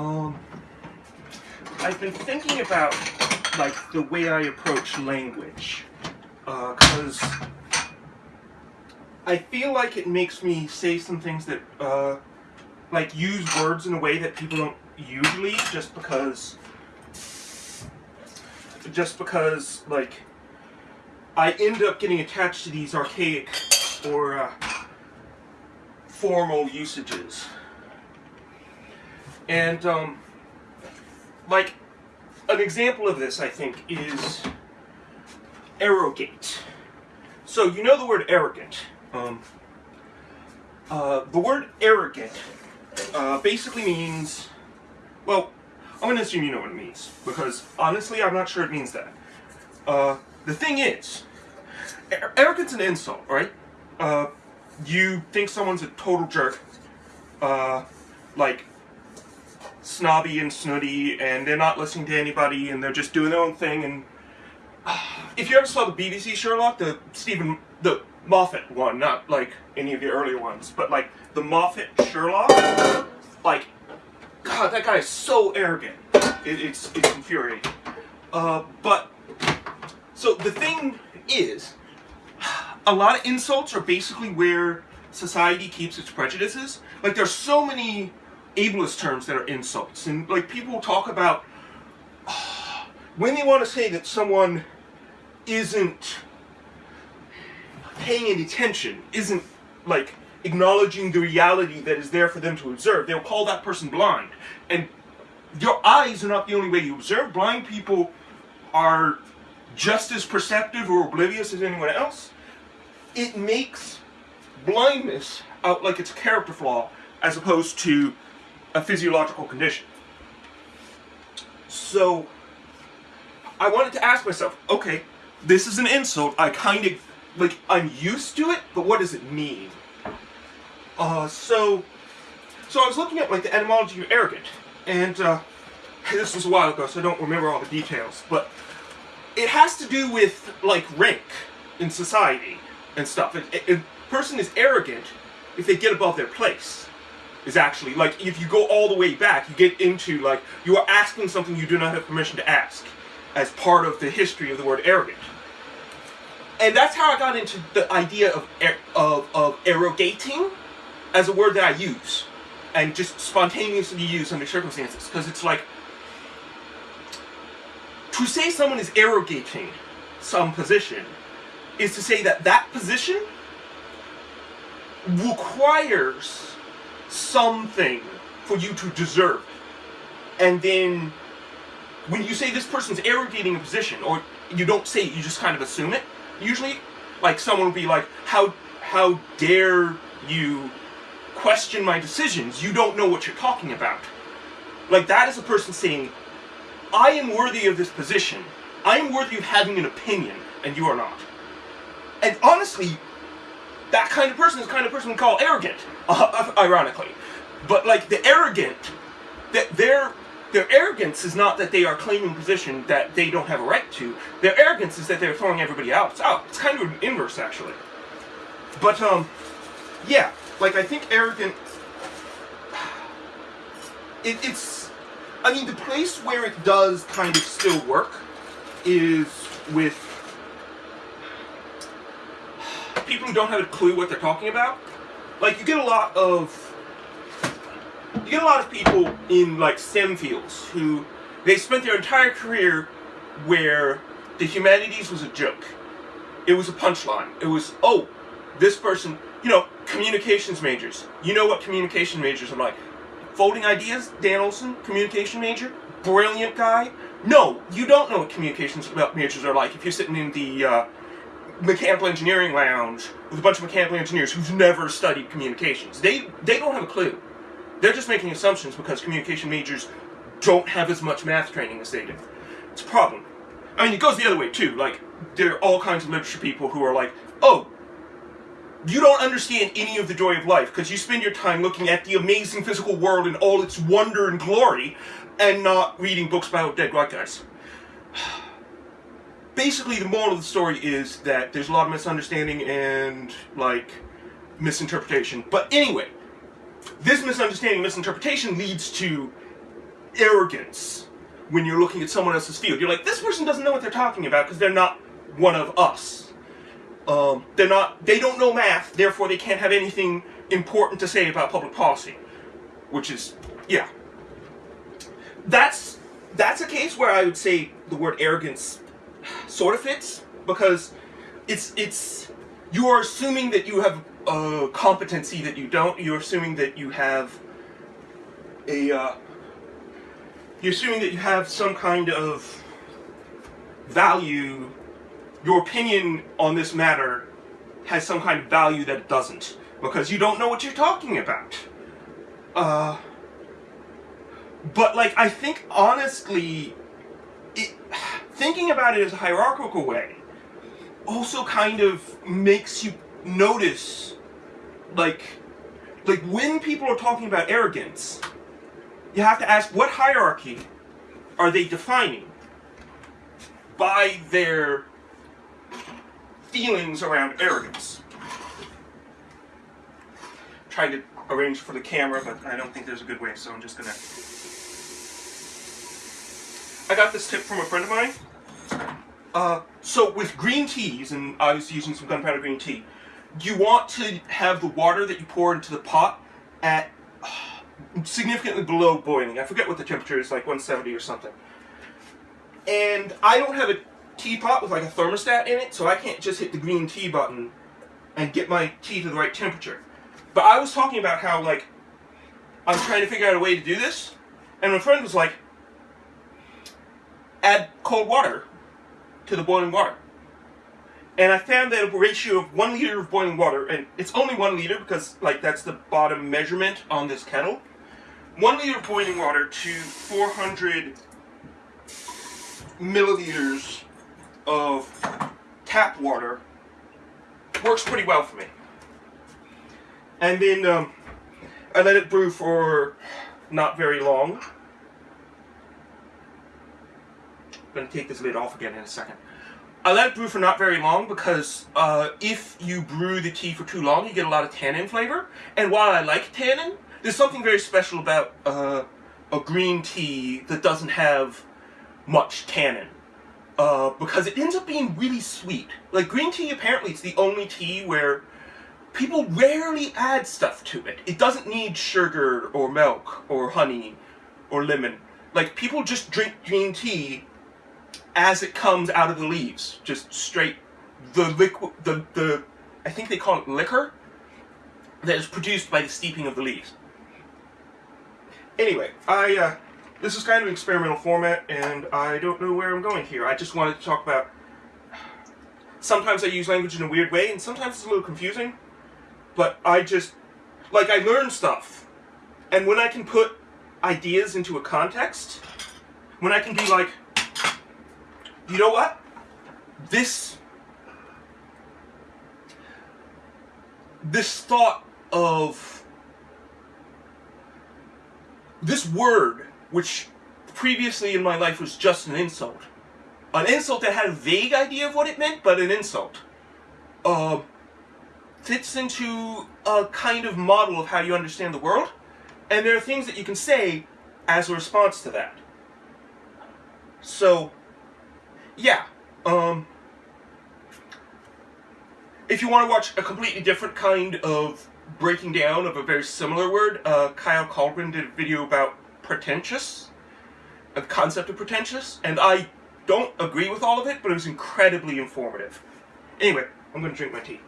Um, I've been thinking about like the way I approach language, because uh, I feel like it makes me say some things that uh, like use words in a way that people don't usually, just because, just because like I end up getting attached to these archaic or uh, formal usages. And, um, like, an example of this, I think, is arrogate. So, you know the word arrogant. Um, uh, the word arrogant uh, basically means, well, I'm going to assume you know what it means, because honestly, I'm not sure it means that. Uh, the thing is, arrogance an insult, right? Uh, you think someone's a total jerk, uh, like snobby and snooty, and they're not listening to anybody, and they're just doing their own thing. And uh, if you ever saw the BBC Sherlock, the Steven the Moffat one, not like any of the earlier ones, but like the Moffat Sherlock, like, God, that guy is so arrogant. It, it's it's infuriating. Uh, but so the thing is, a lot of insults are basically where society keeps its prejudices. Like there's so many ableist terms that are insults, and like people talk about when they want to say that someone isn't paying any attention, isn't like acknowledging the reality that is there for them to observe, they'll call that person blind. And your eyes are not the only way you observe. Blind people are just as perceptive or oblivious as anyone else it makes blindness out like it's a character flaw as opposed to a physiological condition. So, I wanted to ask myself, okay, this is an insult, I kind of, like, I'm used to it, but what does it mean? Uh, so, so I was looking at, like, the etymology of arrogant, and, uh, this was a while ago, so I don't remember all the details, but it has to do with, like, rank in society and stuff. A, a person is arrogant if they get above their place. Is actually like if you go all the way back, you get into like you are asking something you do not have permission to ask, as part of the history of the word arrogant. And that's how I got into the idea of of of arrogating as a word that I use, and just spontaneously use under circumstances, because it's like to say someone is arrogating some position is to say that that position requires something for you to deserve. And then when you say this person's arrogating a position, or you don't say it, you just kind of assume it, usually, like someone will be like, how, how dare you question my decisions? You don't know what you're talking about. Like that is a person saying, I am worthy of this position. I am worthy of having an opinion, and you are not. And honestly, that kind of person is the kind of person we call arrogant, uh, ironically. But like the arrogant, that their their arrogance is not that they are claiming position that they don't have a right to. Their arrogance is that they're throwing everybody else out. It's kind of an inverse actually. But um, yeah, like I think arrogant. It, it's, I mean, the place where it does kind of still work is with people who don't have a clue what they're talking about. Like, you get a lot of... You get a lot of people in, like, STEM fields who... They spent their entire career where the humanities was a joke. It was a punchline. It was, oh, this person... You know, communications majors. You know what communication majors are like. Folding ideas, Dan Olson, communication major, brilliant guy. No, you don't know what communications majors are like if you're sitting in the uh, mechanical engineering lounge with a bunch of mechanical engineers who've never studied communications. They they don't have a clue. They're just making assumptions because communication majors don't have as much math training as they do. It's a problem. I mean, it goes the other way too. Like, there are all kinds of literature people who are like, oh, you don't understand any of the joy of life because you spend your time looking at the amazing physical world and all its wonder and glory and not reading books about dead white guys basically the moral of the story is that there's a lot of misunderstanding and like misinterpretation. But anyway, this misunderstanding, misinterpretation leads to arrogance when you're looking at someone else's field. You're like, this person doesn't know what they're talking about because they're not one of us. Um, they're not. They don't know math, therefore they can't have anything important to say about public policy. Which is, yeah. That's that's a case where I would say the word arrogance sort of fits because it's it's you are assuming that you have a competency that you don't. You're assuming that you have a uh, you're assuming that you have some kind of value. Your opinion on this matter has some kind of value that it doesn't because you don't know what you're talking about. Uh, but like I think honestly, thinking about it as a hierarchical way also kind of makes you notice like like when people are talking about arrogance you have to ask what hierarchy are they defining by their feelings around arrogance? Trying to arrange for the camera but I don't think there's a good way so I'm just gonna I got this tip from a friend of mine uh, so with green teas, and I was using some gunpowder green tea, you want to have the water that you pour into the pot at uh, significantly below boiling. I forget what the temperature is, like 170 or something. And I don't have a teapot with like a thermostat in it, so I can't just hit the green tea button and get my tea to the right temperature. But I was talking about how like I'm trying to figure out a way to do this, and my friend was like, add cold water to the boiling water. And I found that a ratio of one liter of boiling water, and it's only one liter because like that's the bottom measurement on this kettle. One liter of boiling water to 400 milliliters of tap water works pretty well for me. And then um, I let it brew for not very long. I'm going to take this lid off again in a second. I let it brew for not very long because uh, if you brew the tea for too long, you get a lot of tannin flavor. And while I like tannin, there's something very special about uh, a green tea that doesn't have much tannin. Uh, because it ends up being really sweet. Like green tea, apparently it's the only tea where people rarely add stuff to it. It doesn't need sugar or milk or honey or lemon. Like people just drink green tea as it comes out of the leaves, just straight the liquid, the the I think they call it liquor that is produced by the steeping of the leaves. Anyway, I uh, this is kind of an experimental format, and I don't know where I'm going here. I just wanted to talk about. Sometimes I use language in a weird way, and sometimes it's a little confusing. But I just like I learn stuff, and when I can put ideas into a context, when I can be like, you know what? This this thought of this word, which previously in my life was just an insult, an insult that had a vague idea of what it meant, but an insult, uh, fits into a kind of model of how you understand the world, and there are things that you can say as a response to that. So, yeah, um, if you want to watch a completely different kind of breaking down of a very similar word, uh, Kyle Kallgren did a video about pretentious, the concept of pretentious, and I don't agree with all of it, but it was incredibly informative. Anyway, I'm going to drink my tea.